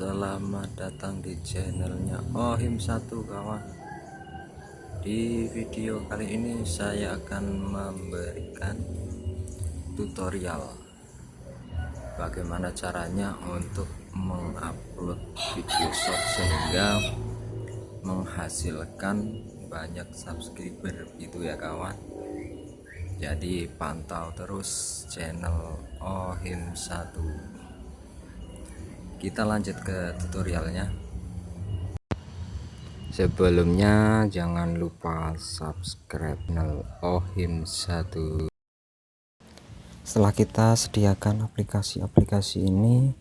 Selamat datang di channelnya Ohim 1 kawan. Di video kali ini saya akan memberikan tutorial Bagaimana caranya untuk mengupload video short sehingga menghasilkan banyak subscriber gitu ya kawan. Jadi pantau terus channel Ohim 1 kita lanjut ke tutorialnya. Sebelumnya jangan lupa subscribe channel ohim 1 setelah kita sediakan aplikasi-aplikasi ini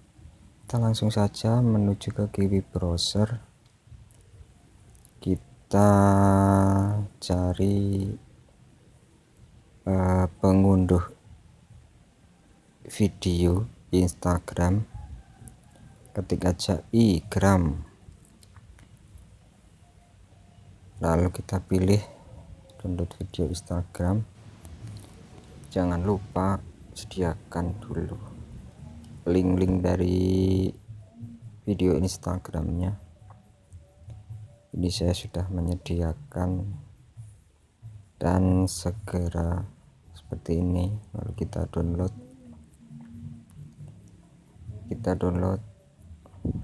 kita langsung saja menuju ke kiwi browser. Kita cari uh, pengunduh video Instagram ketik aja i gram lalu kita pilih download video Instagram. Jangan lupa sediakan dulu link-link dari video Instagramnya. Ini saya sudah menyediakan dan segera seperti ini. Lalu kita download. Kita download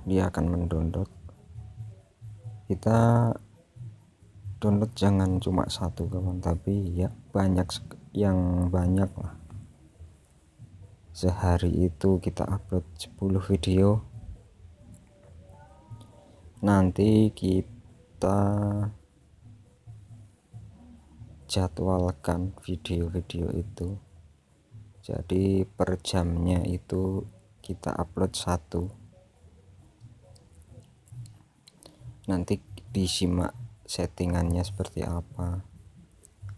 dia akan mendownload kita download jangan cuma satu kawan tapi ya banyak yang banyak lah. Sehari itu kita upload 10 video. Nanti kita jadwalkan video-video itu. Jadi per jamnya itu kita upload satu nanti disimak settingannya seperti apa?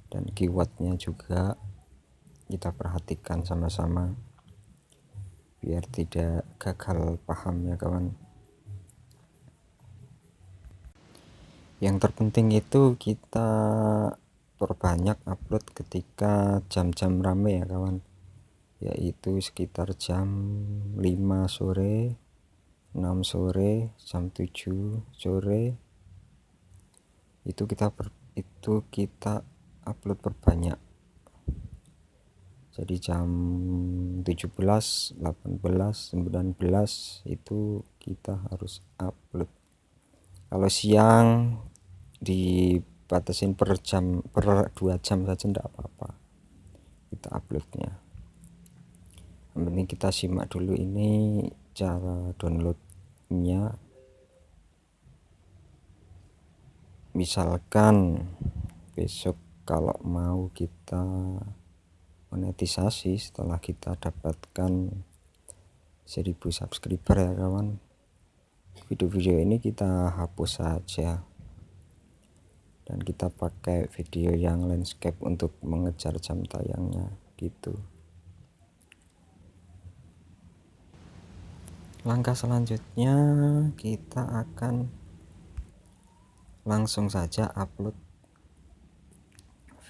Dan keywordnya juga kita perhatikan sama-sama biar tidak gagal paham ya kawan. Yang terpenting itu kita perbanyak upload ketika jam-jam rame ya kawan. Yaitu sekitar jam 5 sore 6 sore jam 7 sore. Itu kita per, itu kita upload perbanyak. Jadi jam 17 18 19 itu kita harus upload. Kalau siang dibatasin per jam per 2 jam saja tidak apa-apa. Kita uploadnya. Yang kita simak dulu ini cara download nya misalkan besok kalau mau kita monetisasi setelah kita dapatkan 1000 subscriber ya kawan video-video ini kita hapus saja. Dan kita pakai video yang landscape untuk mengejar jam tayangnya gitu langkah selanjutnya kita akan langsung saja upload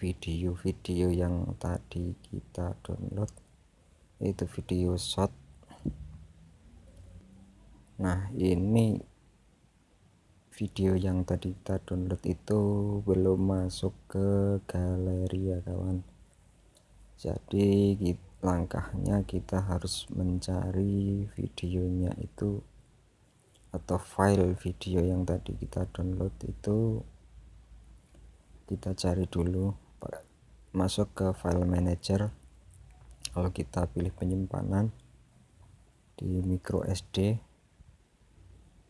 video-video yang tadi kita download itu video short. Nah ini video yang tadi kita download itu belum masuk ke galeri ya kawan. Jadi kita langkahnya kita harus mencari videonya itu atau file video yang tadi kita download itu kita cari dulu. Masuk ke file manager. Kalau kita pilih penyimpanan di micro SD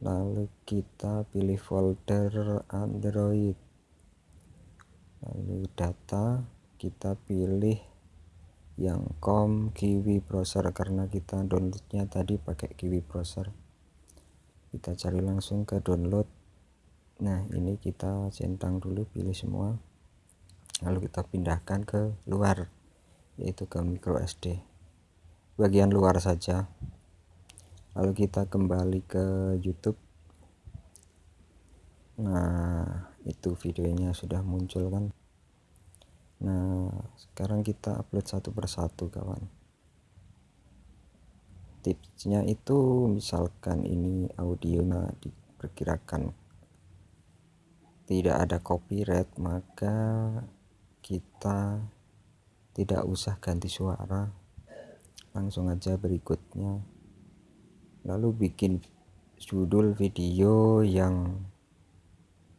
lalu kita pilih folder Android. Lalu data kita pilih yang com kiwi browser karena kita downloadnya tadi pakai kiwi browser. Kita cari langsung ke download. Nah ini kita centang dulu pilih semua. Lalu kita pindahkan ke luar yaitu ke micro SD bagian luar saja. Lalu kita kembali ke YouTube. Nah itu videonya sudah muncul kan nah sekarang kita upload satu persatu kawan. Tipsnya itu misalkan ini audionya diperkirakan tidak ada copyright maka kita tidak usah ganti suara. Langsung aja berikutnya. Lalu bikin judul video yang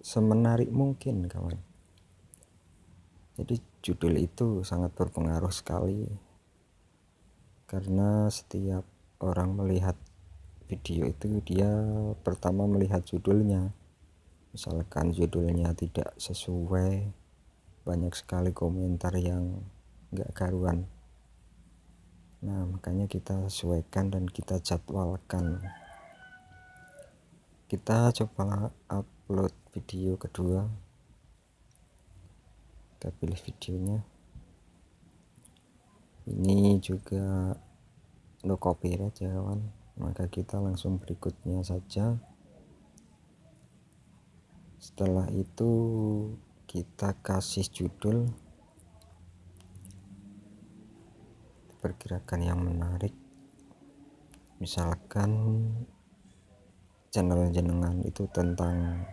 semenarik mungkin kawan. Jadi judul itu sangat berpengaruh sekali. Karena setiap orang melihat video itu dia pertama melihat judulnya. Misalkan judulnya tidak sesuai banyak sekali komentar yang enggak karuan. Nah makanya kita sesuaikan dan kita jadwalkan. Kita coba upload video kedua kita pilih videonya. Ini juga no copyright ya kawan. Maka kita langsung berikutnya saja. Setelah itu kita kasih judul. Pergerakan yang menarik. Misalkan channel jenengan itu tentang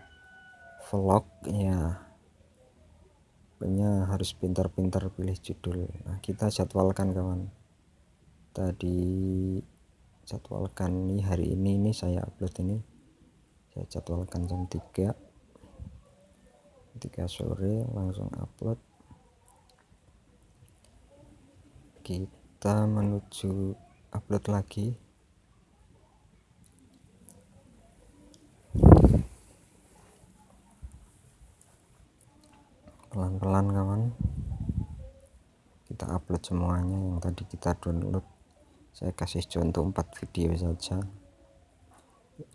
vlog ya pokoknya harus pintar-pintar pilih judul. Nah kita jadwalkan kawan. Tadi jadwalkan nih hari ini ini saya upload ini. Saya jadwalkan jam 3 3 sore langsung upload. Kita kita menuju upload lagi pelan-pelan kawan. Kita upload semuanya yang tadi kita download. Saya kasih contoh 4 video saja.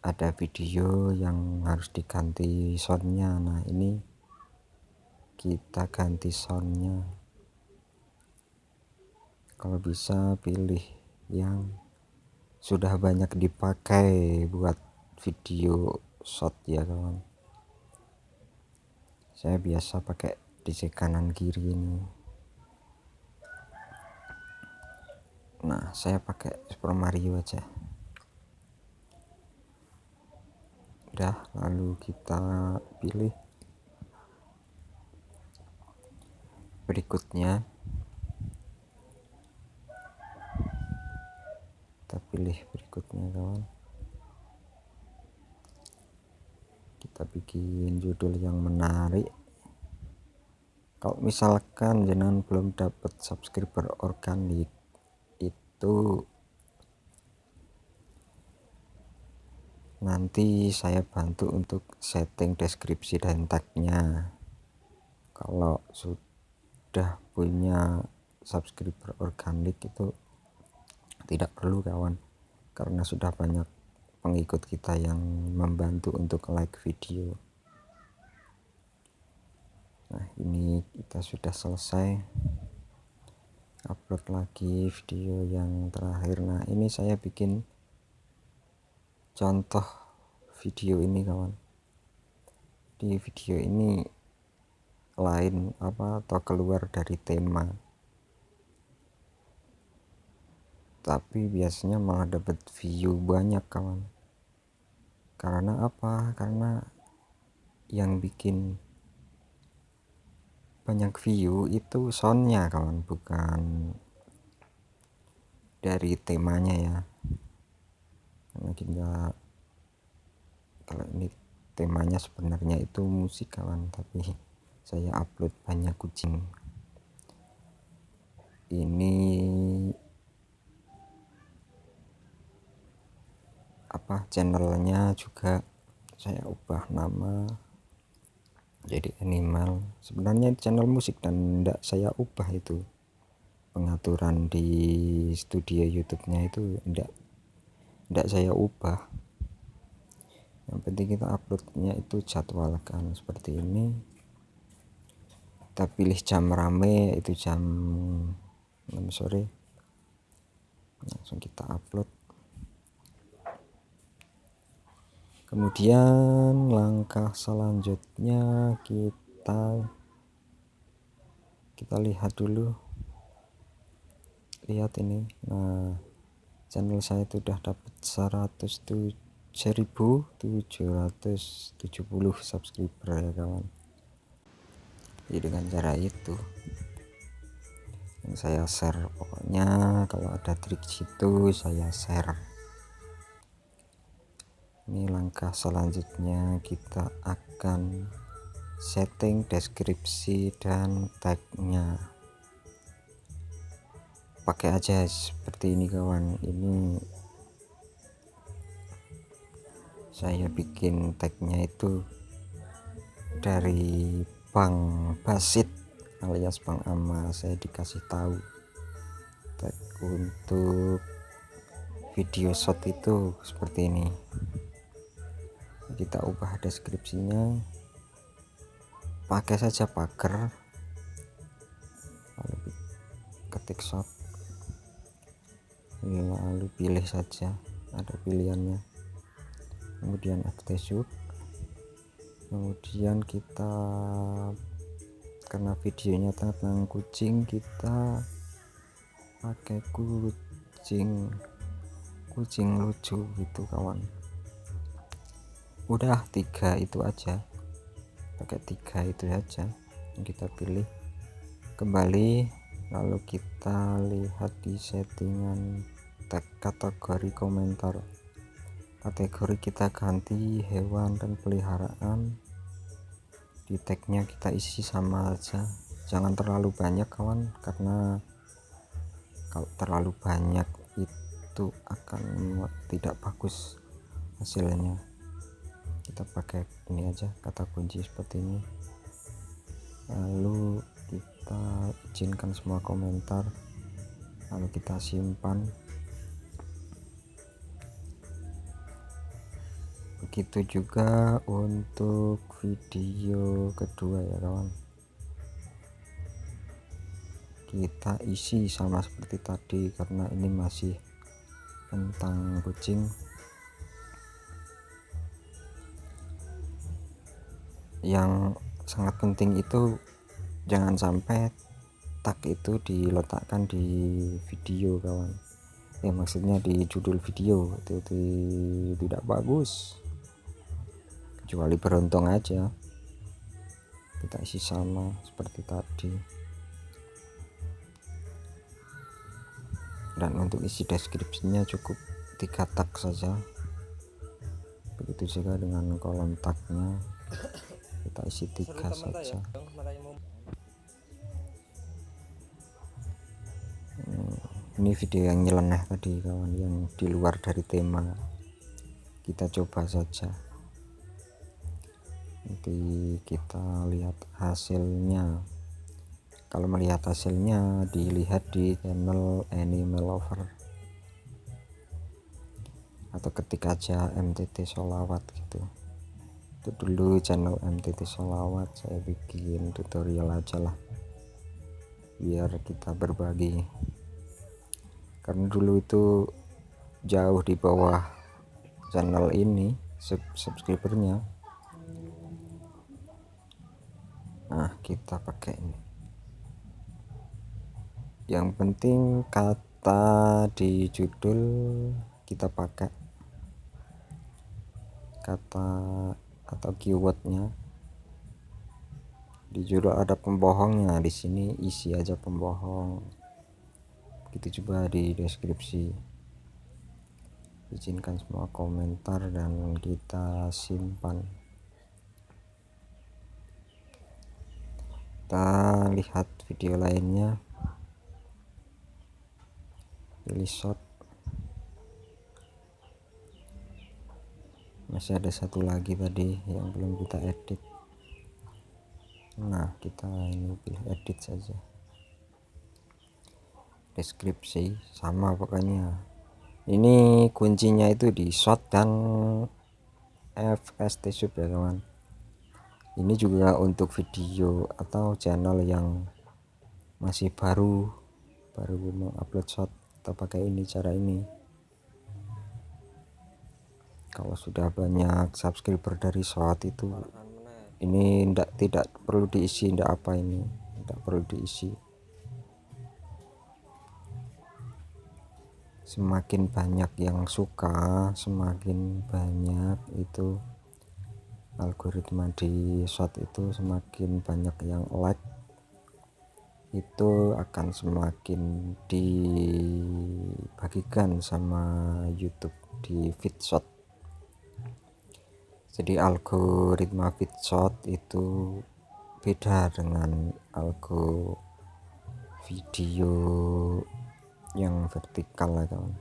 Ada video yang harus diganti soundnya. Nah ini kita ganti soundnya. Kalau bisa pilih yang sudah banyak dipakai buat video shot ya kawan. Saya biasa pakai di kanan kiri ini. Nah saya pakai Super Mario aja. Udah lalu kita pilih berikutnya. Kita pilih berikutnya kawan. Kita bikin judul yang menarik kalau misalkan jenengan belum dapat subscriber organik itu nanti saya bantu untuk setting deskripsi dan tagnya. Kalau sudah punya subscriber organik itu tidak perlu kawan. Karena sudah banyak pengikut kita yang membantu untuk like video nah ini kita sudah selesai upload lagi video yang terakhir. Nah ini saya bikin contoh video ini kawan. Di video ini lain apa atau keluar dari tema. Tapi biasanya malah dapat view banyak kawan. Karena apa? Karena yang bikin banyak view itu soundnya kawan bukan dari temanya ya. Karena kita kalau ini temanya sebenarnya itu musik kawan tapi saya upload banyak kucing. Ini apa channelnya juga saya ubah nama jadi animal. Sebenarnya channel musik dan tidak saya ubah itu. Pengaturan di studio YouTube-nya itu tidak tidak saya ubah. Yang penting kita uploadnya itu jadwalkan seperti ini. Kita pilih jam rame itu jam 6 sore. Langsung kita upload kemudian langkah selanjutnya kita kita lihat dulu. Lihat ini. Nah channel saya itu udah dapat 107.770 subscriber ya kawan. Jadi dengan cara itu yang saya share pokoknya kalau ada trik situ saya share ini langkah selanjutnya kita akan setting deskripsi dan tagnya. Pakai aja seperti ini kawan. Ini saya bikin tagnya itu dari Bang Basit alias Bang Ama. Saya dikasih tahu tag untuk video shot itu seperti ini kita ubah deskripsinya. Pakai saja pagar. Lalu ketik shot lalu pilih saja ada pilihannya. Kemudian shoot. Kemudian kita karena videonya tentang kucing kita pakai kucing kucing lucu gitu kawan udah tiga itu aja. Pakai tiga itu aja yang kita pilih. Kembali lalu kita lihat di settingan tag kategori komentar. Kategori kita ganti hewan dan peliharaan. Di tagnya kita isi sama aja. Jangan terlalu banyak kawan karena kalau terlalu banyak itu akan tidak bagus hasilnya kita pakai ini aja kata kunci seperti ini. Lalu kita izinkan semua komentar lalu kita simpan. Begitu juga untuk video kedua ya kawan. Kita isi sama seperti tadi karena ini masih tentang kucing yang sangat penting itu jangan sampai tag itu diletakkan di video kawan. Ya maksudnya di judul video itu, itu tidak bagus. Kecuali beruntung aja. Kita isi sama seperti tadi. Dan untuk isi deskripsinya cukup tiga tag saja. Begitu juga dengan kolom tagnya kita isi tiga saja. hmm, ini video yang nyeleneh tadi kawan yang di luar dari tema. Kita coba saja. Nanti kita lihat hasilnya. Kalau melihat hasilnya dilihat di channel animal lover. Atau ketik aja MTT solawat gitu itu dulu channel MTT Solawat saya bikin tutorial aja lah biar kita berbagi. Karena dulu itu jauh di bawah channel ini sub subscribernya. Nah kita pakai ini. Yang penting kata di judul kita pakai. Kata atau keywordnya. Di judul ada pembohongnya di sini isi aja pembohong. Begitu juga di deskripsi. Izinkan semua komentar dan kita simpan. Kita lihat video lainnya. Pilih shot masih ada satu lagi tadi yang belum kita edit. Nah kita ini pilih edit saja. Deskripsi sama pokoknya. Ini kuncinya itu di shot dan FST sub ya kawan ini juga untuk video atau channel yang masih baru baru mau upload shot kita pakai ini cara ini kalau sudah banyak subscriber dari short itu ini tidak tidak perlu diisi tidak apa ini tidak perlu diisi. Semakin banyak yang suka semakin banyak itu algoritma di short itu semakin banyak yang like itu akan semakin dibagikan sama YouTube di feed shot jadi algoritma shot itu beda dengan algo video yang vertikal ya kawan.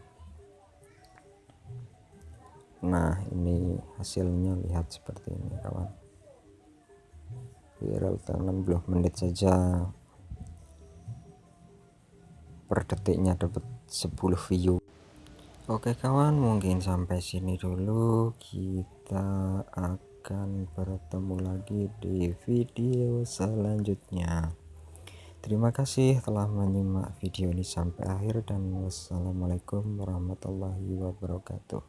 Nah ini hasilnya lihat seperti ini kawan. Viral 60 menit saja. Per detiknya dapat 10 view oke kawan mungkin sampai sini dulu. Kita akan bertemu lagi di video selanjutnya. Terima kasih telah menyimak video ini sampai akhir dan wassalamualaikum warahmatullahi wabarakatuh